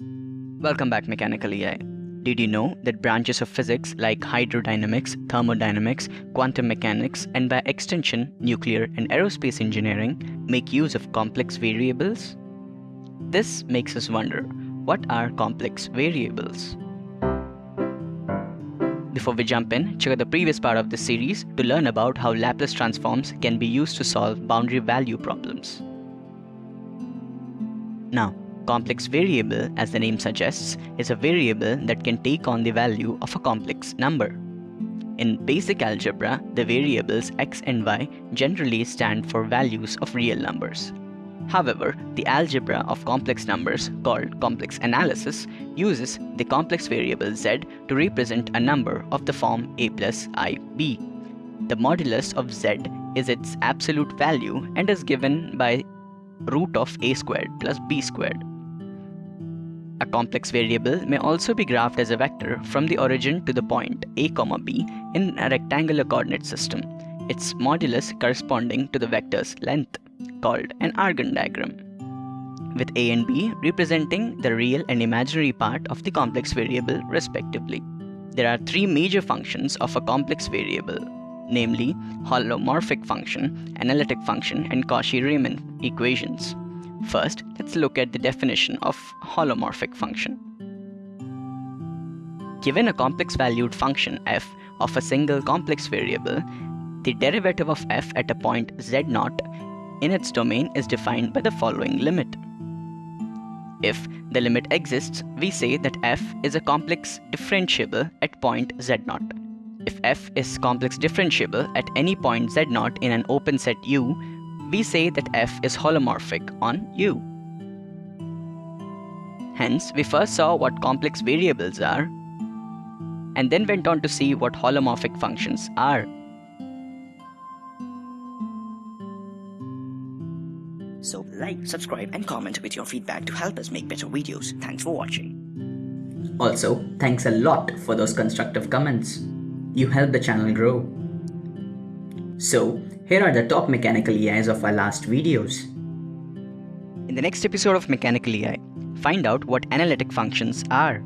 Welcome back, Mechanical AI. Did you know that branches of physics like hydrodynamics, thermodynamics, quantum mechanics, and by extension, nuclear and aerospace engineering make use of complex variables? This makes us wonder what are complex variables? Before we jump in, check out the previous part of this series to learn about how Laplace transforms can be used to solve boundary value problems. Now, complex variable, as the name suggests, is a variable that can take on the value of a complex number. In basic algebra, the variables x and y generally stand for values of real numbers. However, the algebra of complex numbers, called complex analysis, uses the complex variable z to represent a number of the form a plus ib. The modulus of z is its absolute value and is given by root of a squared plus b squared. A complex variable may also be graphed as a vector from the origin to the point a, b in a rectangular coordinate system, its modulus corresponding to the vector's length called an Argand diagram, with a and b representing the real and imaginary part of the complex variable respectively. There are three major functions of a complex variable, namely holomorphic function, analytic function, and Cauchy-Riemann equations. First, let's look at the definition of holomorphic function. Given a complex valued function f of a single complex variable, the derivative of f at a point z0 in its domain is defined by the following limit. If the limit exists, we say that f is a complex differentiable at point z0. If f is complex differentiable at any point z0 in an open set U, we say that f is holomorphic on U. Hence, we first saw what complex variables are, and then went on to see what holomorphic functions are. So like, subscribe and comment with your feedback to help us make better videos. Thanks for watching. Also, thanks a lot for those constructive comments. You help the channel grow. So, here are the top mechanical AIs of our last videos. In the next episode of Mechanical AI, find out what analytic functions are.